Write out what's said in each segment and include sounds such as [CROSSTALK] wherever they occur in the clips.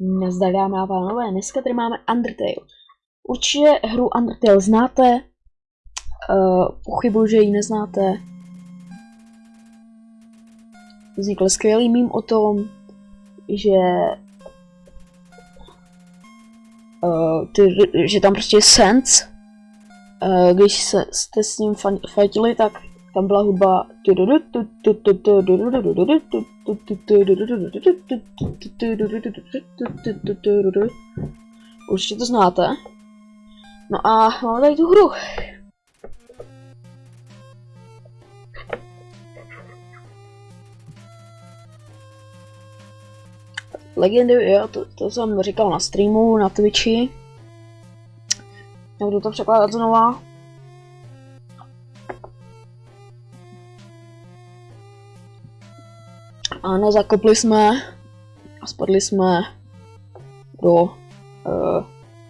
Nazdar dámy a pánové, dneska tady máme Undertale. Určitě hru Undertale znáte, uh, pochybuji, že ji neznáte. Vznikl skvělý mím o tom, že uh, ty, že tam prostě je sense. Uh, když se, jste s ním fajtili, tak tam byla hudba Určitě to znáte. No a máme tady tu hru. Legendy, jo, to, to jsem říkal na streamu, na Twitchi. Nebudu to překládat znova. A nezakopli jsme a spadli jsme do uh,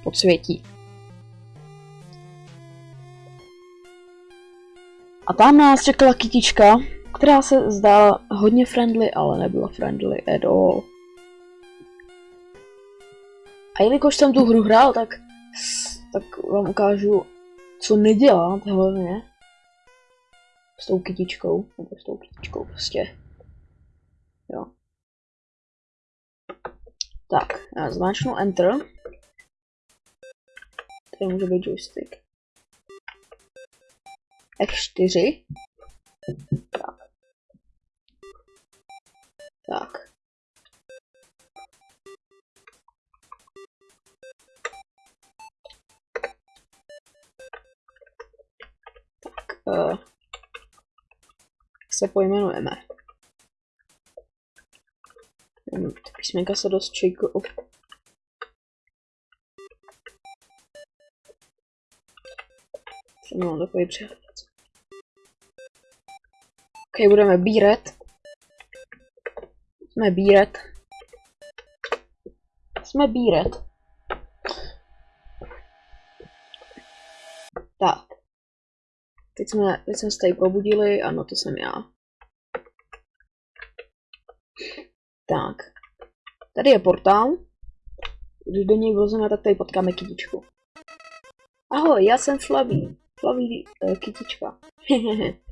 podsvětí. A tam nás čekala kytička, která se zdála hodně friendly, ale nebyla friendly at all. A jelikož jsem tu hru hrál, tak, tak vám ukážu, co nedělat hlavně s tou kytičkou, nebo s tou kytičkou prostě. Jo. Tak, já zmáčknu Enter. Tady může být joystick. F4. Tak. Tak. Tak, uh, se pojmenujeme. Ty písmenka se dost čejkou. Mám takový přehled. Ok, budeme bíret. Jsme bíret. Jsme bíret. Tak. Teď jsme, teď jsme se tady probudili, ano, to jsem já. Tak. Tady je portál. Když do něj vlezeme, tak tady potkáme kytičku. Ahoj, já jsem Flavý. Flavý uh, kytička. [LAUGHS]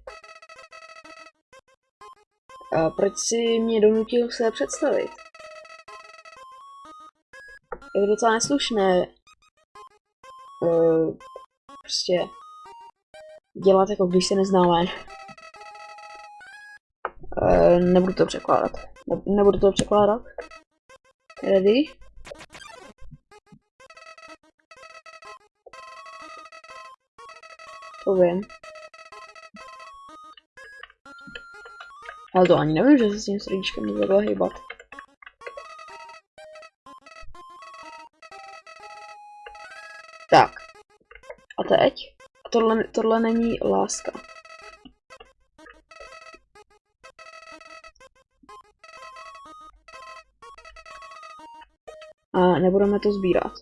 A proč si mě donutil se představit? Je docela neslušné uh, prostě dělat jako když se neznáme. Uh, nebudu to překládat. Ne nebudu to překládat. Ready? To vím. Ale to ani nevím, že se s tím srdíčkem nezvedla hýbat. Tak. A teď? Tohle, tohle není láska. Nebudeme to sbírat.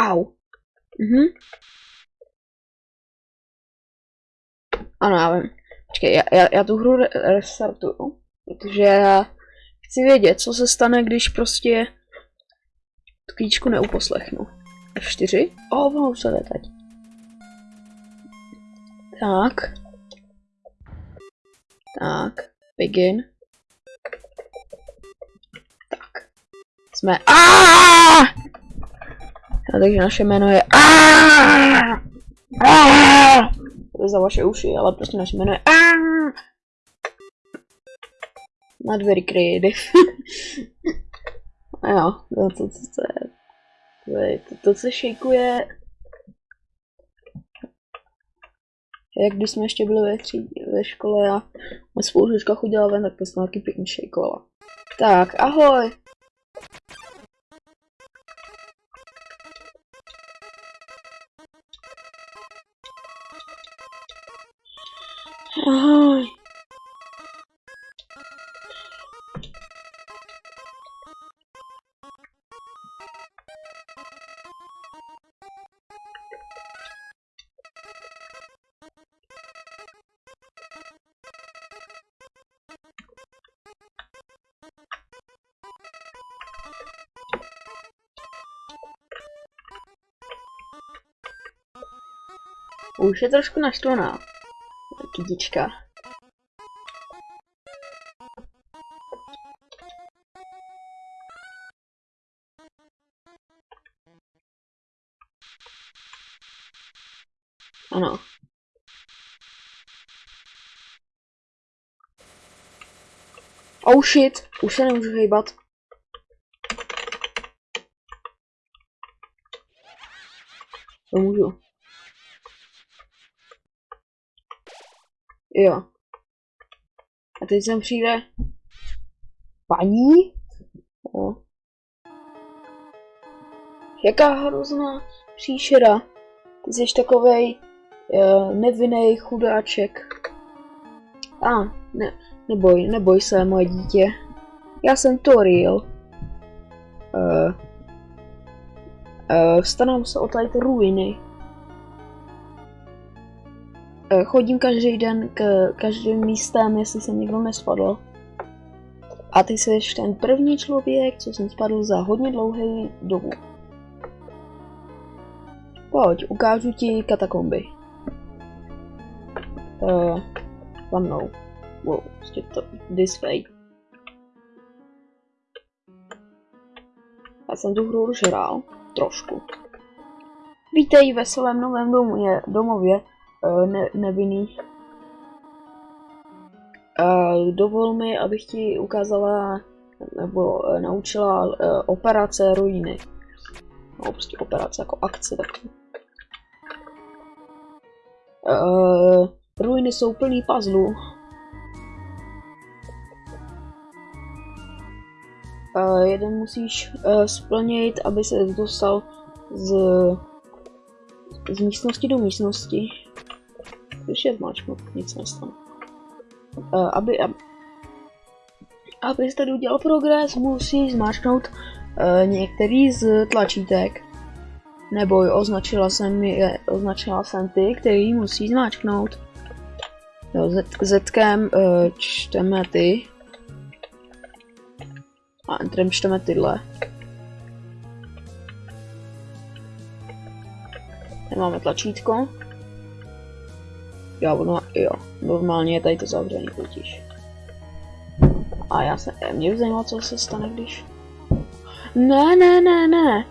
Au. Mhm. Ano, já vím. Počkej, já, já, já tu hru restartuju, protože já Chci vědět, co se stane, když prostě tu klíčku neuposlechnu. F4? O, oh, ono se teď. Tak. Tak. Begin. Tak. Jsme... Aaaa! takže naše jméno je Aaaa! To je za vaše uši, ale prostě naše jméno je Aaaa! Not very creative. [LAUGHS] A jo, to, to, to, to, je, to, to, se šejkuje jak když jsme ještě byli ve, třídě, ve škole a moje spolužečka chodila ven, tak to jsem taky pěkně šejkovala. Tak! Ahoj! Už je trošku naštvaná. Kytička. Ano. Oh shit, už se nemůžu hejbat. Jo. A teď sem přijde paní? Jo. Jaká hrozná příšera. Ty jsi takovej uh, nevinný chudáček. A, ah, ne, neboj, neboj se, moje dítě. Já jsem Toriel. Uh, uh, starám se o tady ruiny. Uh, chodím každý den k každým místem, jestli jsem někdo nespadl. A ty jsi ten první člověk, co jsem spadl za hodně dlouhý dobu. Pojď, ukážu ti katakomby. Uh, za mnou. Wow, prostě to, this way. Já jsem tu hru už hrál, trošku. Vítej ve svém novém domě, domově, ne, nevinný. Uh, dovol mi, abych ti ukázala, nebo uh, naučila operace ruiny. No, prostě operace jako akce takový. Uh, ruiny jsou plný puzzlů. Uh, jeden musíš uh, splnit, aby se dostal z, z místnosti do místnosti. Když je zmáčknu, nic nestane. Uh, aby, ab, abyste udělal progres, musíš zmáčknout uh, některý z tlačítek. Neboj, označila jsem, je, označila jsem ty, který musí zmáčknout. Jo, Zetkem uh, čteme ty. A Entrem čteme tyhle. Nemáme tlačítko. Jo, no, jo, normálně je tady to zavřený totiž. A já se, mě by zajímalo, co se stane, když... Ne, ne, ne, ne.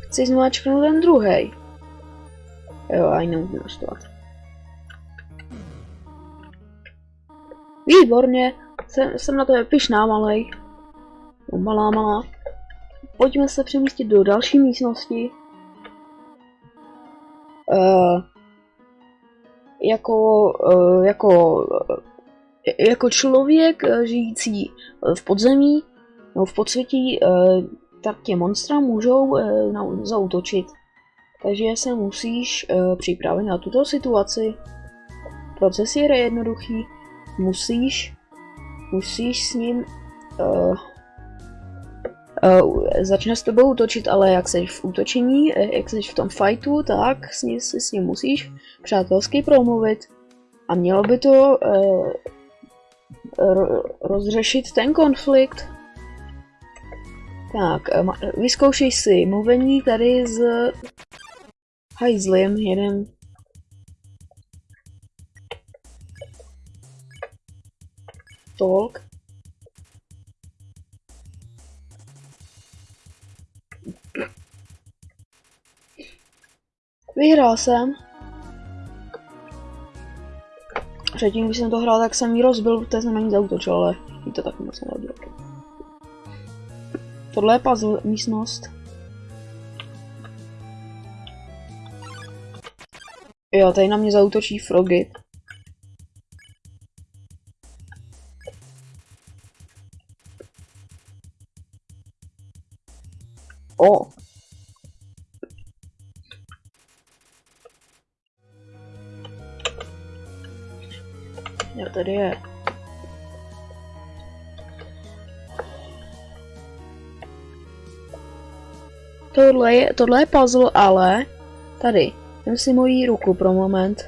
Chci zmáčknout ten druhý. Jo, a jinou investovat. Výborně, jsem, jsem na to pišná malej. Malá, malá. Pojďme se přemístit do další místnosti. Uh, jako, uh, jako, uh, jako člověk žijící v podzemí, no v podsvětí, tak tě monstra můžou zautočit. Takže se musíš připravit na tuto situaci. Proces je jednoduchý. Musíš, musíš s ním uh, začne s tebou útočit, ale jak jsi v útočení, jak jsi v tom fightu, tak s ním, s ním musíš přátelsky promluvit. A mělo by to uh, rozřešit ten konflikt. Tak, vyzkoušej si mluvení tady z hajzlem jeden. Talk. Vyhrál jsem. Předtím, když jsem to hrál, tak jsem ji rozbil, protože jsem na ní zautočil, ale jí to tak moc nevadilo. Tohle je puzzle místnost. Jo, tady na mě zautočí Frogy. O. tohle je, tohle je puzzle, ale... Tady. Vem si moji ruku pro moment.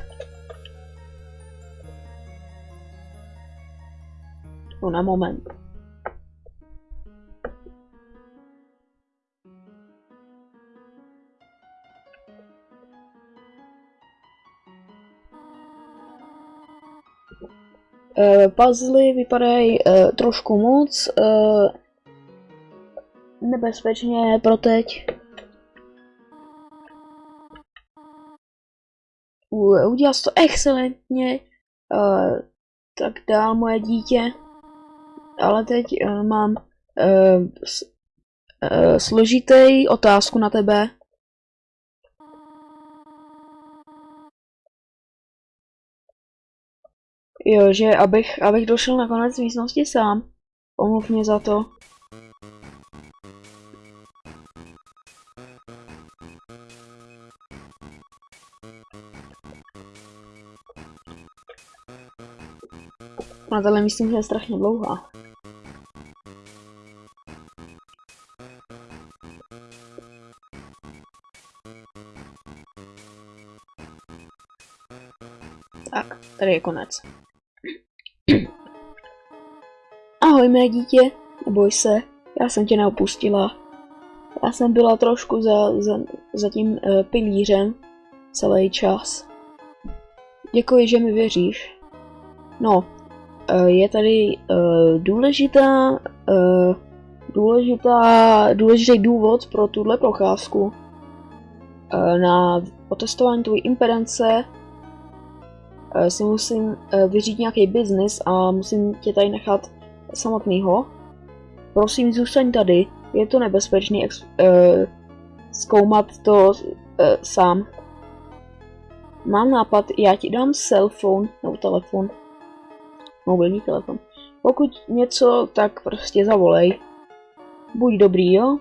No na moment. Uh, puzzly vypadají uh, trošku moc, uh, nebezpečně pro teď. Udělal jsi to excelentně, uh, tak dál moje dítě. Ale teď uh, mám uh, uh, složitý otázku na tebe. Jo, že abych, abych došel na konec místnosti sám. Omluv mě za to. Na tohle myslím, že je strašně dlouhá. Tak, tady je konec. Ahoj mé dítě, neboj se, já jsem tě neopustila. Já jsem byla trošku za, za, za tím uh, pilířem celý čas. Děkuji, že mi věříš. No, je tady uh, důležitá, uh, důležitá, důležitý důvod pro tuhle procházku. Na otestování tvojí impedance si musím vyřídit nějaký biznis a musím tě tady nechat samotného. Prosím, zůstaň tady. Je to nebezpečný uh, zkoumat to uh, sám. Mám nápad, já ti dám cell phone, nebo telefon. Mobilní telefon. Pokud něco, tak prostě zavolej. Buď dobrý, jo?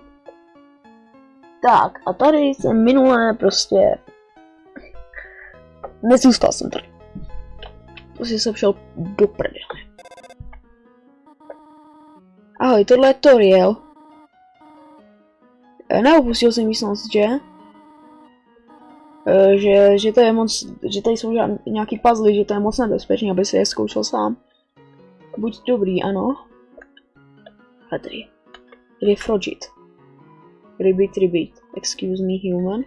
Tak, a tady jsem minulé prostě... Nezůstal jsem tady. Prostě jsem šel do prdele. Ahoj, tohle je Toriel. E, neopustil jsem místnost, že? E, že, že to je moc, že tady jsou nějaký puzzle, že to je moc nebezpečný, aby si je zkoušel sám. Buď dobrý, ano. A tady. Tady je Frogit. Ribbit, ribbit. Excuse me, human.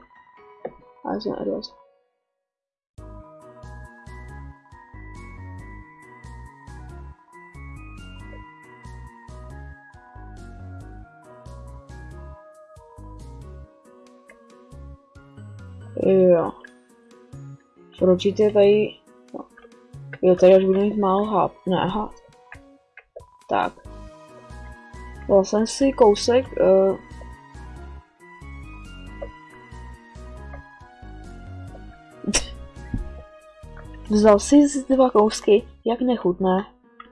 A Edward. Jo. Frogit je tady... Jo, tady až budu mít málo háp. Ne, háp. Tak. Dal jsem si kousek. Uh... [LAUGHS] Vzal si dva kousky, jak nechutné.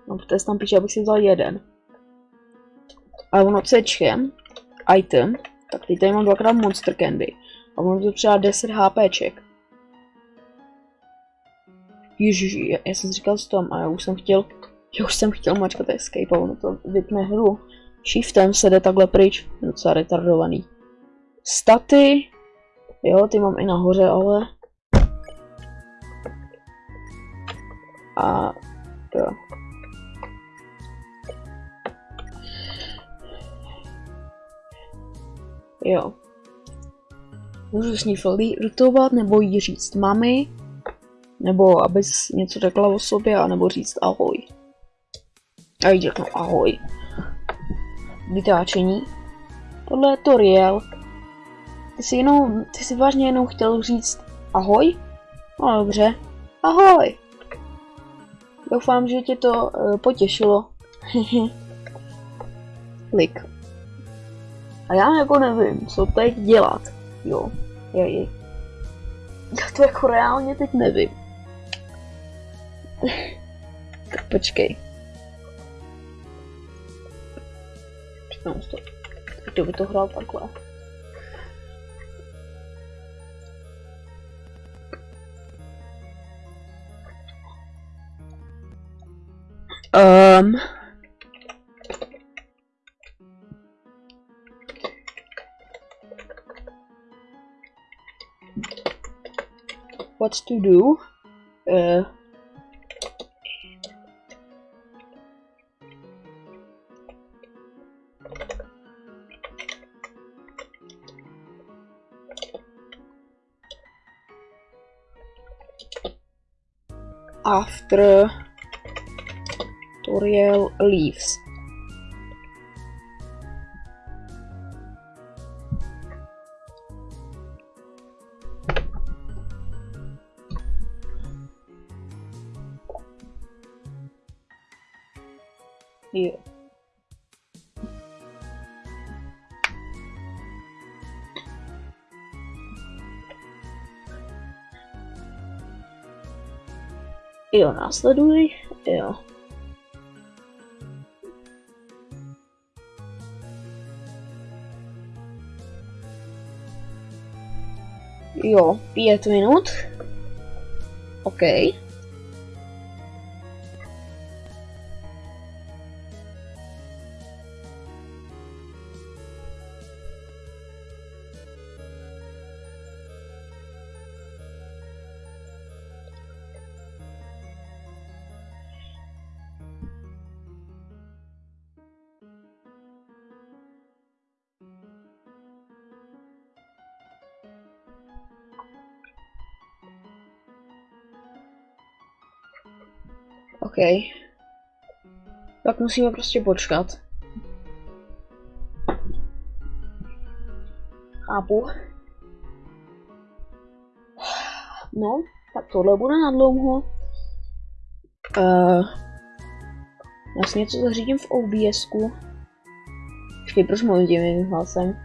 No, protože tam píše, abych si vzal jeden. Ale ono cečkem, item, tak teď tady mám dvakrát monster candy. A ono to třeba 10 HPček. Ježiši, já, já jsem říkal s tom a já už jsem chtěl, já už jsem chtěl mačkat escape a ono to vypne hru. Shiftem se jde takhle pryč, docela retardovaný. Staty, jo, ty mám i nahoře, ale... A, jo. Jo. Můžu s ní flirtovat, nebo jí říct mami, nebo abys něco řekla o sobě, anebo říct ahoj. A jí řeknu ahoj. Vytáčení. Tohle je Toriel. Ty jsi jenom, ty jsi vážně jenom chtěl říct ahoj? No dobře. Ahoj. Doufám, že tě to uh, potěšilo. [LAUGHS] Klik. A já jako nevím, co teď dělat. Jo, je, je. [LAUGHS] Já to jako reálně teď nevím. [LAUGHS] tak počkej. Přitom to. Kdo by to hrál takhle? Um, what to do. Uh, after tutorial leaves. Jo, následuj. Jo. Jo, pět minut. OK. OK. Tak musíme prostě počkat. Chápu. No, tak tohle bude na dlouho. Uh, já si něco zařídím v OBSku. Počkej, proč mluvím tím hlasem?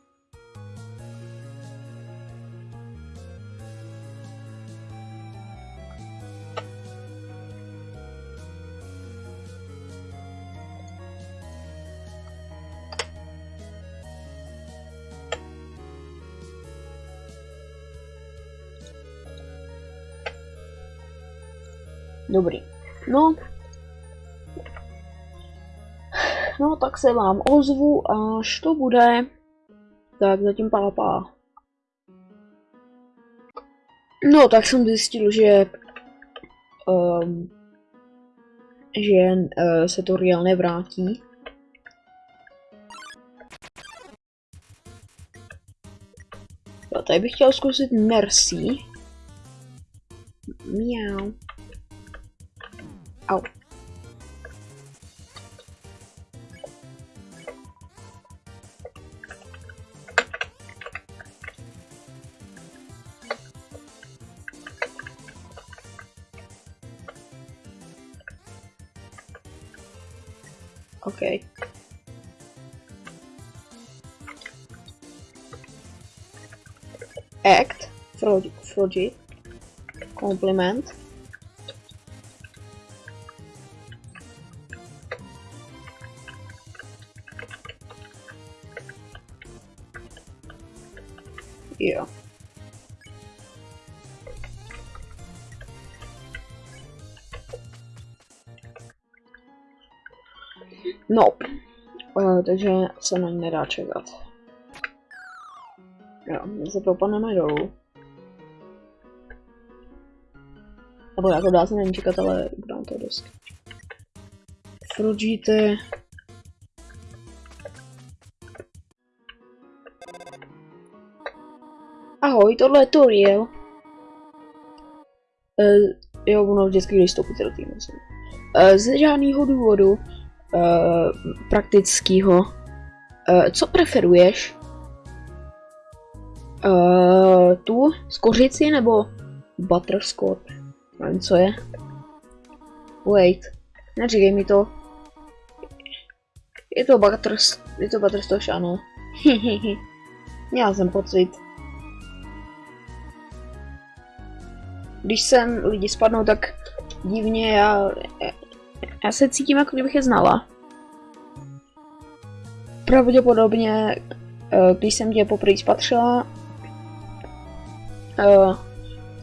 tak se vám ozvu, až to bude. Tak zatím pápá. No, tak jsem zjistil, že um, že uh, se to real nevrátí. Jo, tady bych chtěl zkusit Mercy. Miau. Au. Act, Froggy, compliment. Jo. No, uh, takže se na ní nedá čekat. Jo, se propadneme dolů. Nebo jako dá se na ní čekat, ale udělám to dost. Frugite. Ahoj, tohle je Toriel. Uh, jo, ono vždycky, když stoupíte do týmu. Uh, z žádného důvodu uh, praktického. Uh, co preferuješ? Uh, tu z kořici nebo butterscotch? Nevím, co je. Wait, neříkej mi to. Je to butters, je to butterscotch, ano. [LAUGHS] Měl jsem pocit. když sem lidi spadnou tak divně, já, já se cítím, jako kdybych je znala. Pravděpodobně, eh, když jsem tě poprvé spatřila, eh,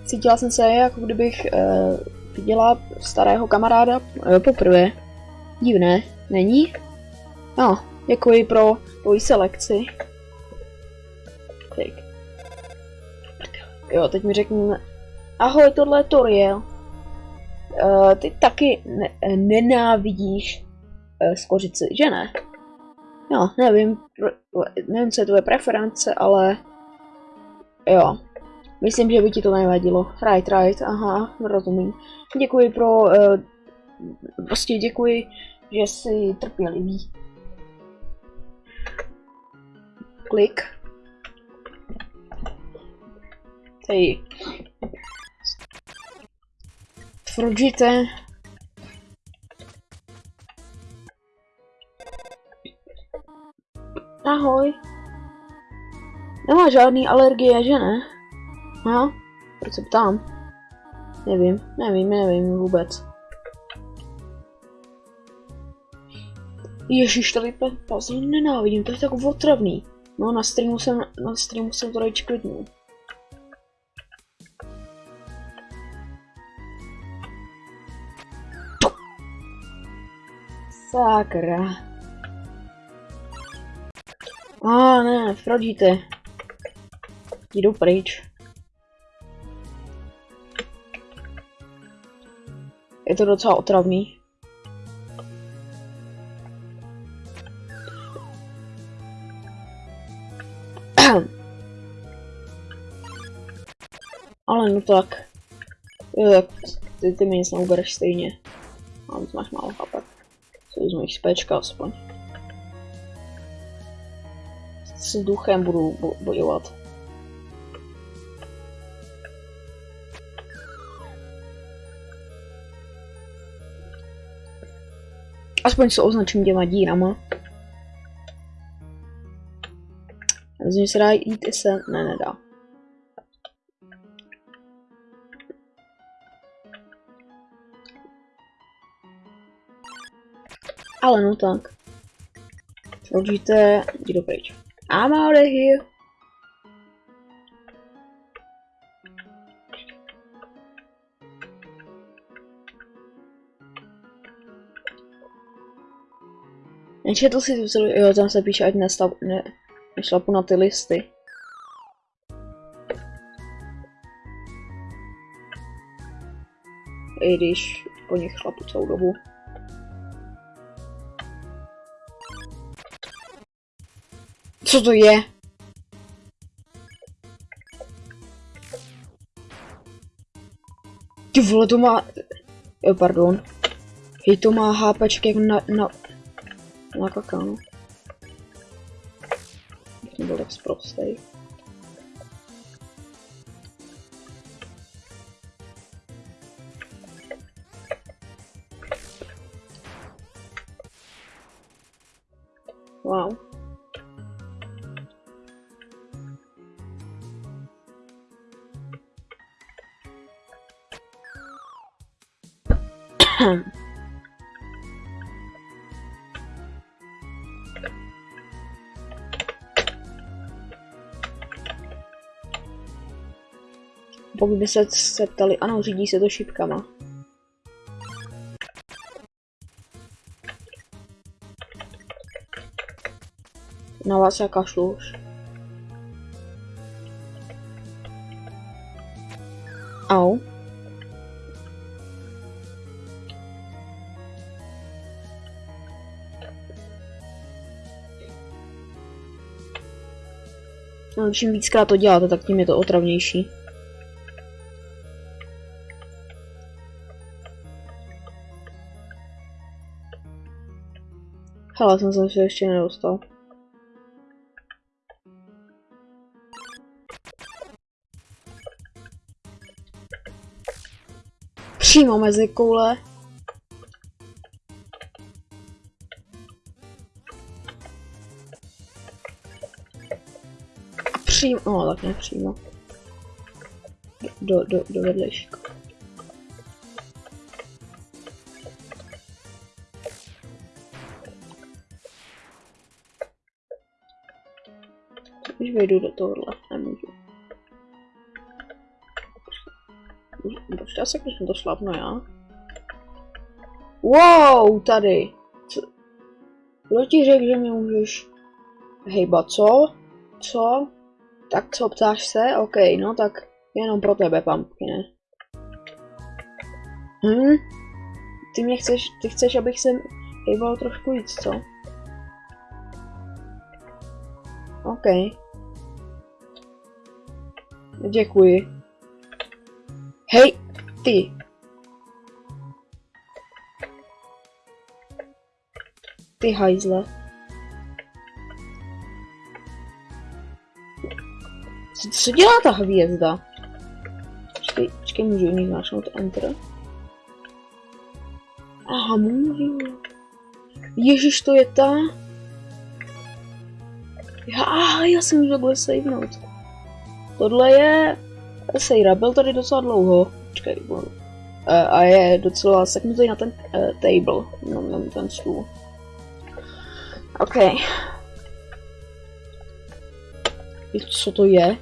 cítila jsem se, jako kdybych eh, viděla starého kamaráda poprvé. Divné, není? No, děkuji pro tvoji selekci. Tak. Jo, teď mi řekněme. Ahoj, tohle je Toriel. Uh, ty taky ne nenávidíš uh, skořici, že ne? No, nevím, nevím, co je tvoje preference, ale jo, myslím, že by ti to nevadilo. Right, right, aha, rozumím. Děkuji pro, uh, prostě děkuji, že jsi trpělivý. Klik. Hej. Tvrdíte. Ahoj. Nemá žádný alergie, že ne? Aha, proč se ptám? Nevím, nevím, nevím vůbec. Ježíš, tady puzzle nenávidím, to je tak otravný. No, na streamu jsem, na streamu jsem to radši klidnul. Sakra. A ah, ne, Frodíte. Jdu pryč. Je to docela otravný. [CLEARS THROAT] Ale no tak. Jo, tak ty, ty mi nic neubereš stejně. A máš málo chápat. Co vezmu jich spečka aspoň. S duchem budu bo bojovat. Aspoň se označím těma dírama. Myslím, že se dá jít i se... Ne, nedá. Ale no tak. Složíte, jdi pryč. I'm out of here. Nečetl si tu jo, tam se píše, ať nestav, ne, nešlapu na ty listy. I když po nich šlapu celou dobu. Co to je? Ty vole, to má... Jo, pardon. Hej, to má hápeček jak na... na... na kakao. To byl tak zprostej. Pokud by se, se ptali, ano, řídí se to šipkama. Na vás já kašlu už. Au. No, čím víckrát to děláte, tak tím je to otravnější. Hele, jsem se ještě nedostal. Přímo mezi koule. Přímo, no tak ne přímo. Do, do, do vedlejšíku. Vejdu do tohohle, nemůžu. Počkej se, když to šlapnu já. Wow, tady. Co? Kdo ti řekl, že mě můžeš hejbat, co? Co? Tak co, ptáš se? OK, no tak jenom pro tebe, pumpkine. Hm? Ty mě chceš, ty chceš, abych se hejbal trošku víc, co? OK. Děkuji. Hej, ty. Ty hajzle. Co, co dělá ta hvězda? Počkej, počkej, můžu u ní zmáčknout Enter? Aha, můžu. Ježiš, to je ta? Já, já si můžu takhle savenout. Tohle je Sejra, byl tady docela dlouho. Počkej, uh, a je docela seknutý na ten uh, table, no, na ten stůl. OK. Co to je?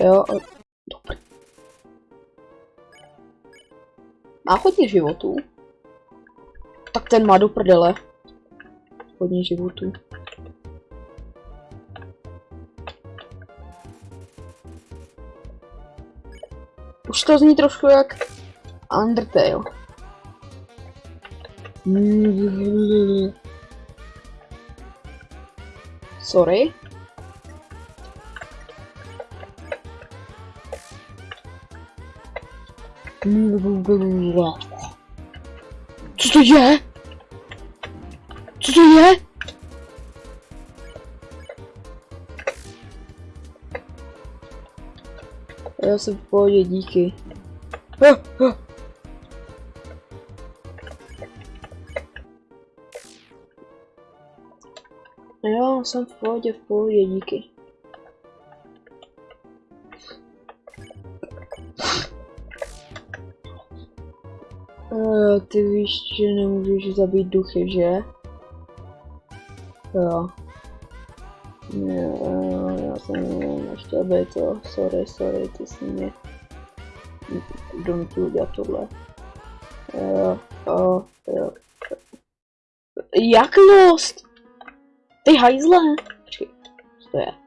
Jo, Má hodně životů. Tak ten má do prdele. Hodně životů. Už to zní trošku jak Undertale. Sorry. Co to je? Co to je? Já jsem v pohodě, díky. Ah, ah. Jo, jsem v pohodě, v pohodě, díky. Uh, ty víš, že nemůžeš zabít duchy, že? Jo. Ne, já jsem nechtěl být to, sorry, sorry, ty jsi mě donutil udělat tohle. Jo, jo, jo. Jak lost? Ty hajzle! Počkej, co to je?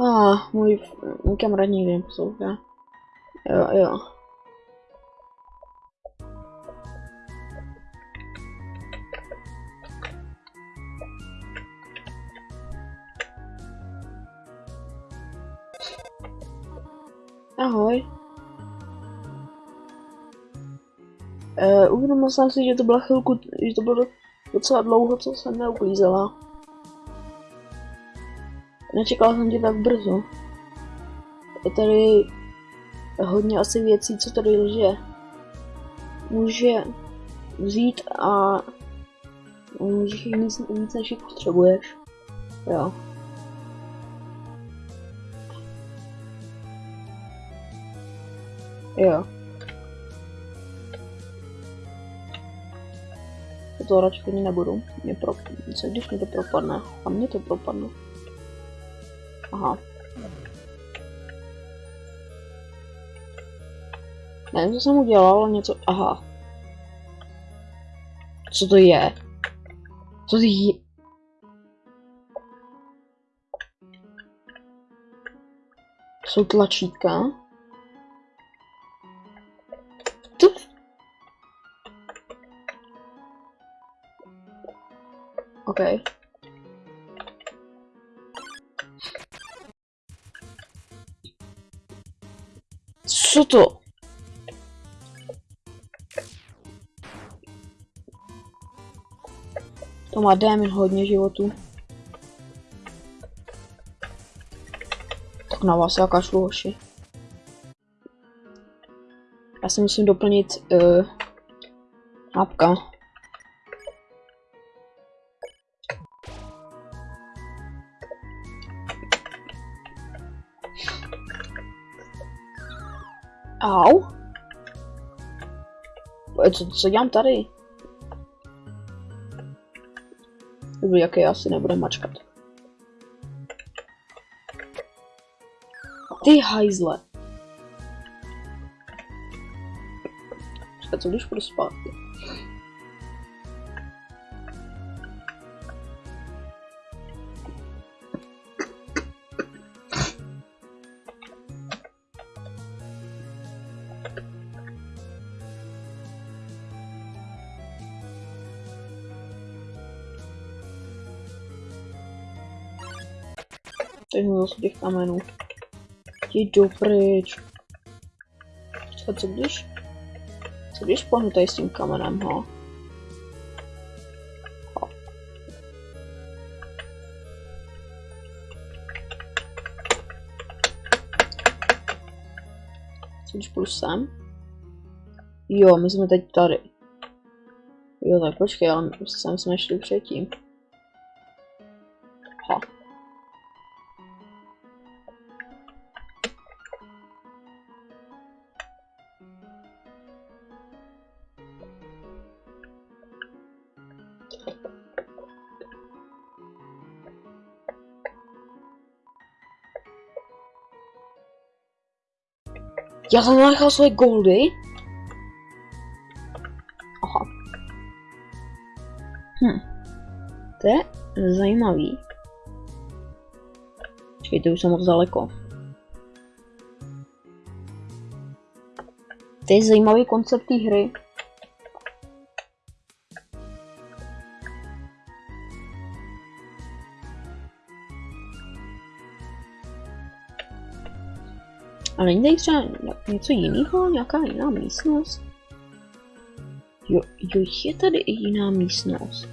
Ah, můj, můj kamarád nikdy neposlouchá. Jo, jo. Ahoj. Uh, uvědomil jsem si, že to byla chvilku, že to bylo docela dlouho, co jsem neuklízela. Nečekal jsem tě tak brzo. Je tady hodně asi věcí, co tady lže. Může vzít a můžeš jich víc, víc než jich potřebuješ. Jo. Jo. To radši nebudu. Mě pro... Co když mi to propadne? A mě to propadne. Aha. Nevím, co jsem udělal, ale něco... Aha. Co to je? Co to je? Jsou tlačítka? Okay. Co to? To má démin hodně životů. Tak na vás já kašlu, hoši. Já si musím doplnit uh, mapka. Co, co dělám tady? Dobrý, jaký asi nebude mačkat. Ty hajzle. Počkat, co když půjdu zpátky? Těch kamenů. Jdi pryč. Počkat, co když? Co když pohnu tady s tím kamenem, ho? Ho. Co když půjdu sem? Jo, my jsme teď tady. Jo, tak počkej, ale sem jsme šli předtím. Ha. Já jsem nechal svoje goldy? Aha. Hm. To je zajímavý. Počkejte, už jsem moc daleko. To je zajímavý koncept té hry. A není tady třeba něco jiného, nějaká jiná místnost? Jo, jo, je tady i jiná místnost.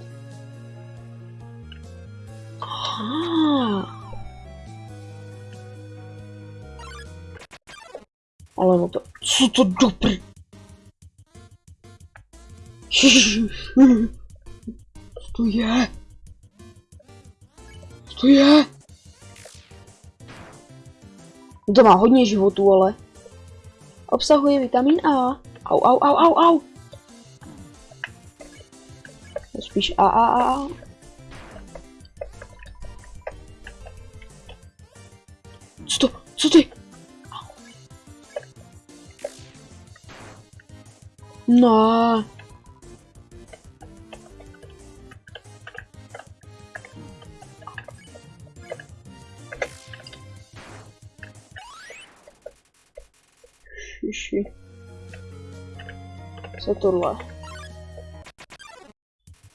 Aha. Ale no to, co to dobrý? [LAUGHS] Co to je? Co to je? To má hodně životů, ale. Obsahuje vitamin A. Au, au, au, au, au. Spíš A, A, A. Co to? Co ty? No. Co tohle?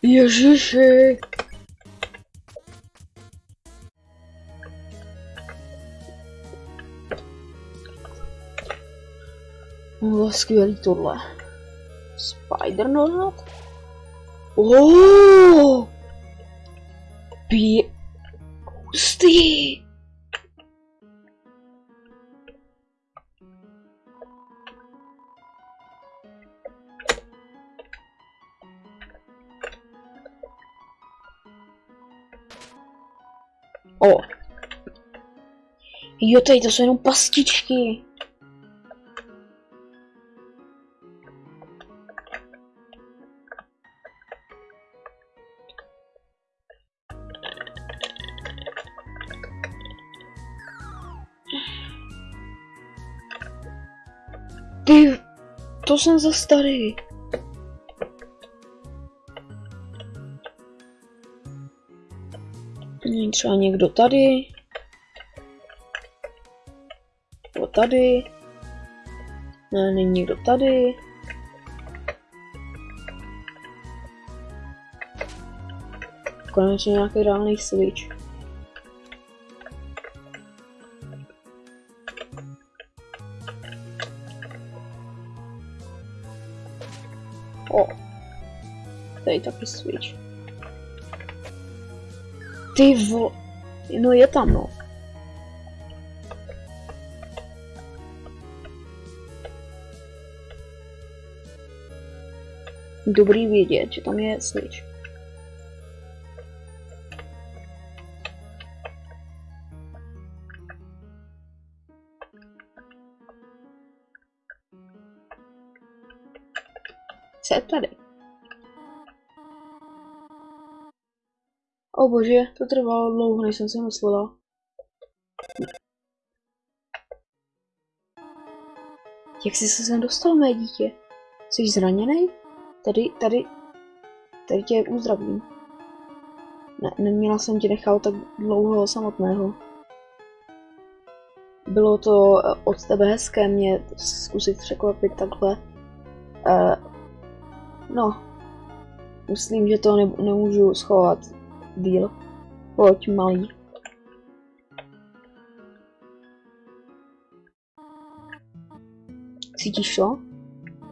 Ježiši. No, skvělý tohle. Spider nohat? Oh! Pě... Jo, tady to jsou jenom pastičky. Ty, to jsem za starý. Není třeba někdo tady. Tady. Ne, není někdo tady. Konečně nějaký reálný switch. O. Tady taky switch. Ty vo... No je tam, no. Dobrý vědět, že tam je switch. Co je tady? O bože, to trvalo dlouho, než jsem si myslela. Jak jsi se sem dostal, mé dítě? Jsi zraněný? Tady, tady, tady tě uzdravím. Ne, neměla jsem tě nechat tak dlouho samotného. Bylo to eh, od tebe hezké mě zkusit překvapit takhle. Uh, no, myslím, že to ne nemůžu schovat díl. Pojď, malý. Cítíš to?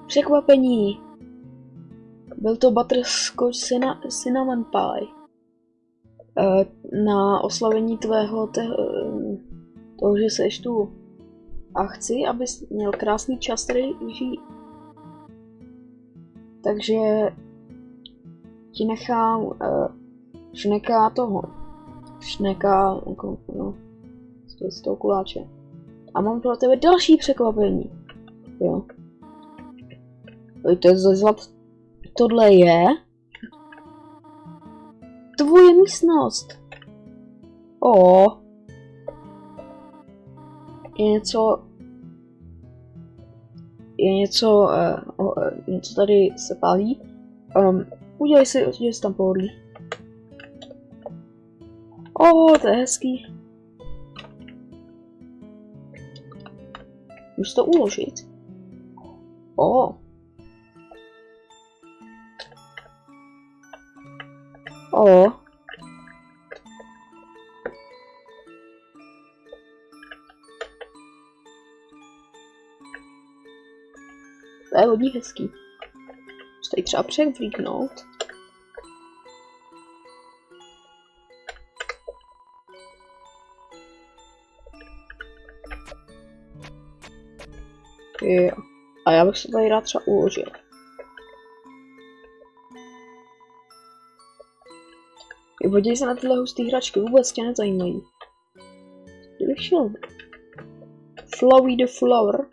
Překvapení! Byl to butterscotch cinnamon pie. Uh, na oslavení tvého te, toho, že seš tu. A chci, abys měl krásný čas tady žít. Takže ti nechám uh, šneka toho. Šneka, jako, no, z toho kuláče. A mám pro tebe další překvapení. Jo. To je zlat. Tohle je tvoje místnost. O. Je něco... Je něco... Uh, uh, něco tady se pálí. Um, udělej si, udělej si tam pohodlí. O, to je hezký. Můžu to uložit? O. O. To je hodně hezký. Tady třeba převlíknout. Jo. A já bych se tady rád třeba uložil. Podívej se na tyhle husté hračky, vůbec tě nezajímají. Kdybych šel Flowey the Flower.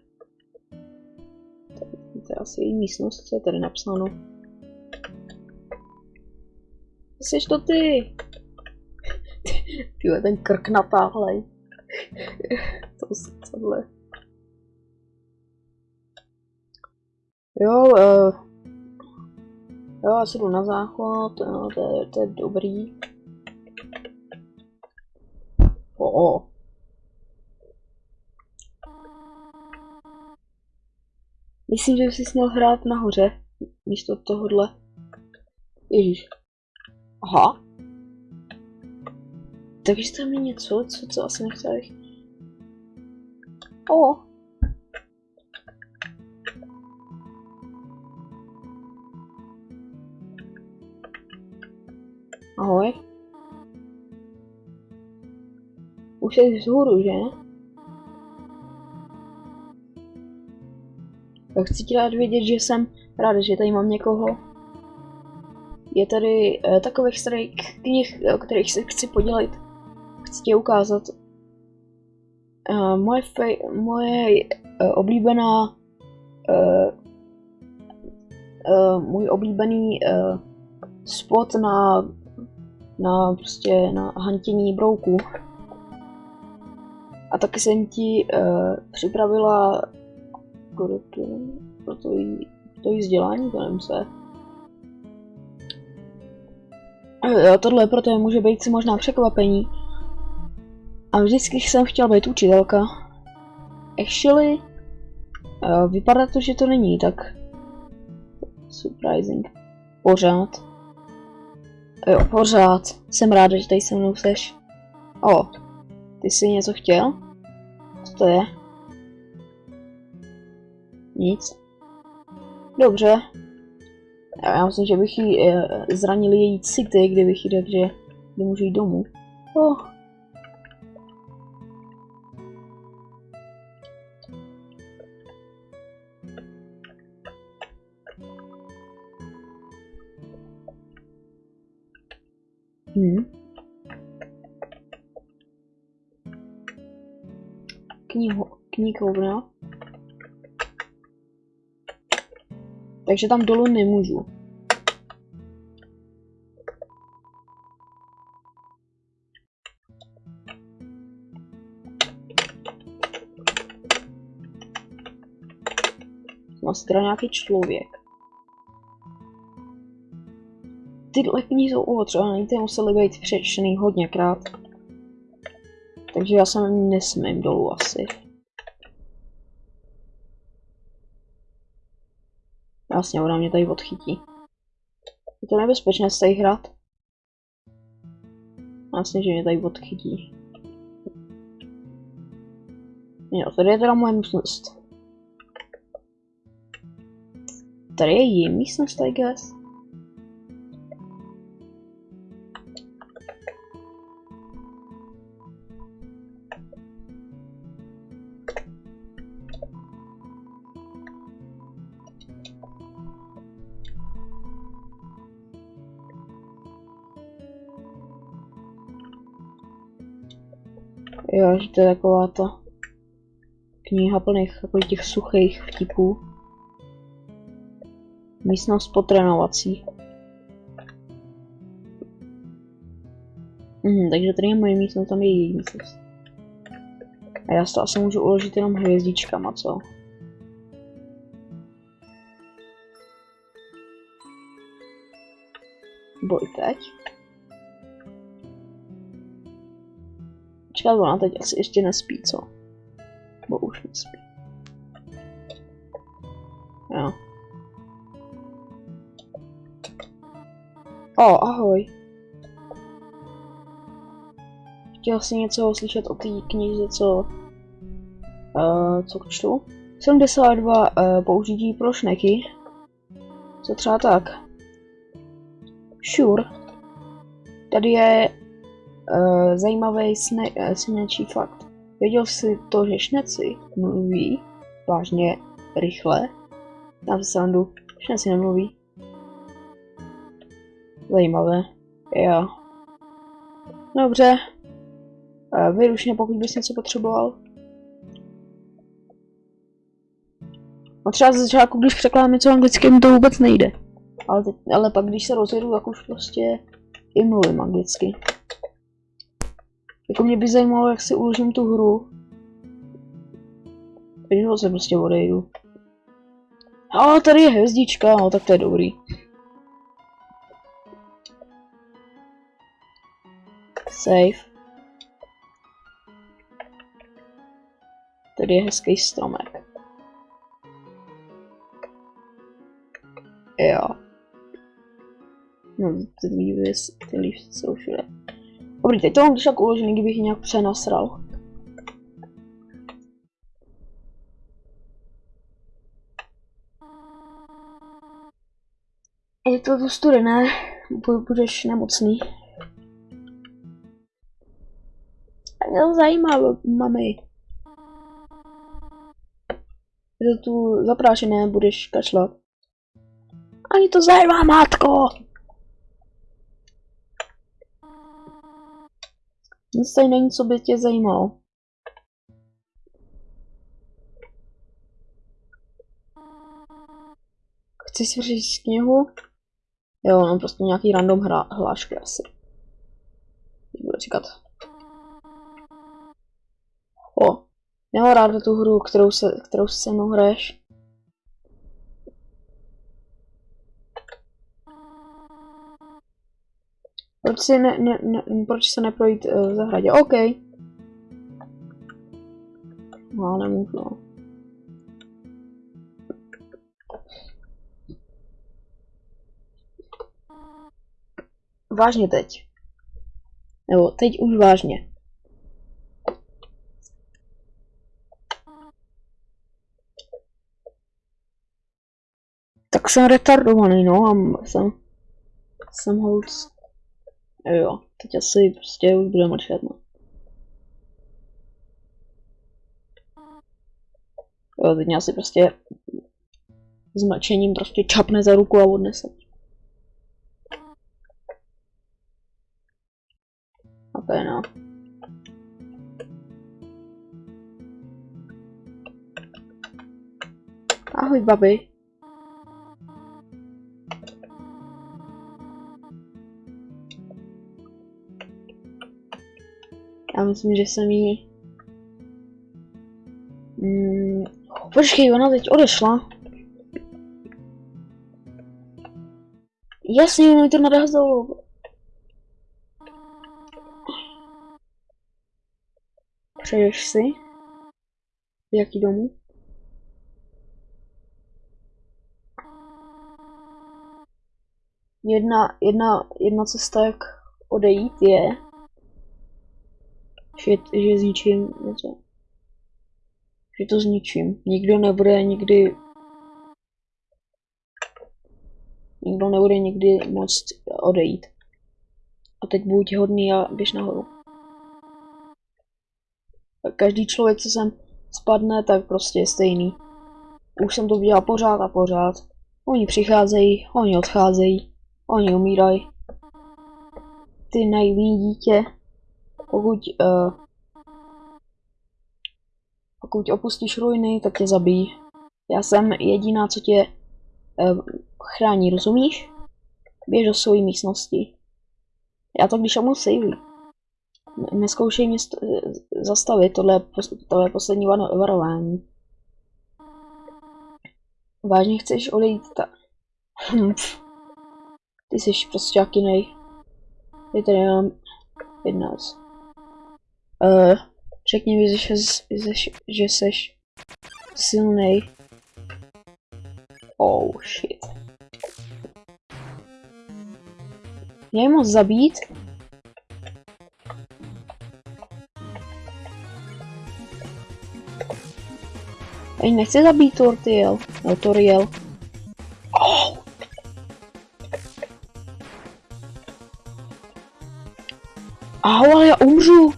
To je asi její místnost, co je tady napsáno. Jsi to ty! [LAUGHS] Tyhle, ten krk natáhlej. [LAUGHS] to tohle. Jo, uh, jo, asi jdu na záchod, no, to, je, to je dobrý. O. Myslím, že bys měl hrát nahoře, místo tohohle. Ježíš. Aha. Takže tam je něco, co, co asi nechtěl O, Ahoj. Už jsi vzhůru, že? Tak chci ti rád vědět, že jsem rád, že tady mám někoho. Je tady uh, takových starých knih, o kterých se chci podělit. Chci ti ukázat. Uh, moje fej, moje uh, oblíbená uh, uh, můj oblíbený uh, spot na na prostě na hantění brouků. A taky jsem ti uh, připravila pro to, jí, vzdělání, nevím se. Jo, tohle pro to může být si možná překvapení. A vždycky jsem chtěla být učitelka. Actually, uh, vypadá to, že to není tak surprising. Pořád. Jo, pořád. Jsem ráda, že tady se mnou seš. O, ty jsi něco chtěl? Co to je? Nic. Dobře. Já myslím, že bych jí e, zranil její city, kdybych jí řekl, že nemůže jít domů. Oh. Hmm. Knihu, knihovna. Takže tam dolů nemůžu. Má teda nějaký člověk. Tyhle knihy jsou ootřevané, ty musely být přečtený hodněkrát. Takže já jsem nesmím dolů asi. Jasně, ona mě tady odchytí. Je to nebezpečné z tady hrát. Jasně, že mě tady odchytí. Jo, tady je teda moje místnost. Tady je její místnost, I guess. Že to je taková ta kniha plných takových těch suchých vtipů. Místnost potrénovací. Mhm, takže tady je moje místnost, tam je její místnost. A já to asi můžu uložit jenom hvězdičkama, co? Boj teď. Počkat, ona teď asi ještě nespí, co? Bo už nespí. Jo. O, ahoj. Chtěl jsi něco slyšet o té knize, co... Uh, co čtu? 72 uh, použití pro šneky. Co třeba tak? Sure. Tady je uh, zajímavý sne, uh, snečí fakt. Věděl jsi to, že šneci mluví vážně rychle? Na srandu, šneci nemluví. Zajímavé. Jo. Dobře. Uh, vyruš mě, pokud bys něco potřeboval. A třeba ze začátku, když překládám něco anglicky, to vůbec nejde. Ale, teď, ale pak, když se rozjedu, tak už prostě i mluvím anglicky. Jako mě by zajímalo, jak si uložím tu hru. Takže se prostě odejdu. A tady je hvězdička, no tak to je dobrý. Save. Tady je hezký stromek. Jo. No, ty lívy, ty lívy jsou všude. Dobrý, teď to mám tak uložený, kdybych nějak přenasral. Je to tu studené, budeš nemocný. A mě to zajímá, mami. Je to tu zaprášené, budeš kašlat. Ani to zajímá, matko! Nic tady není, co by tě zajímalo. Chci si přečíst knihu? Jo, no prostě nějaký random hra, hlášky asi. Budu říkat. O, já rád tu hru, kterou se, kterou se mnou hraješ. Proč, si ne, ne, ne, proč se neprojít uh, v zahradě? OK. No, nemůžu. No. Vážně teď. Nebo teď už vážně. Tak jsem retardovaný, no, a jsem, jsem holc. Jo, teď asi prostě už bude mlčet, no. Jo, teď mě asi prostě s mlčením prostě čapne za ruku a odnese. A to je no. Ahoj, babi. Myslím, že jsem jí... Mm, počkej, ona teď odešla. Jasně, ono jí to narazilo. Přeješ si? Jaký domů? Jedna, jedna, jedna cesta, jak odejít, je, že, že zničím něco. Že to zničím. Nikdo nebude nikdy... Nikdo nebude nikdy moct odejít. A teď buď hodný a běž nahoru. Každý člověk, co sem spadne, tak prostě je stejný. Už jsem to dělal pořád a pořád. Oni přicházejí, oni odcházejí, oni umírají. Ty naivní dítě, pokud, uh, pokud opustíš ruiny, tak tě zabijí. Já jsem jediná, co tě uh, chrání, rozumíš? Běž do své místnosti. Já to když mu savey. Neskoušej mě zastavit, tohle je, tohle poslední varování. Vážně chceš odejít ta... Ty jsi prostě jaký nej. Je tady jenom jedna věc. Uh, řekni mi, že, že, že jsi silnej. Oh shit. Mě moc zabít? Ej, nechci zabít Tortiel. No, Toriel. Oh. Aho, ale já umřu.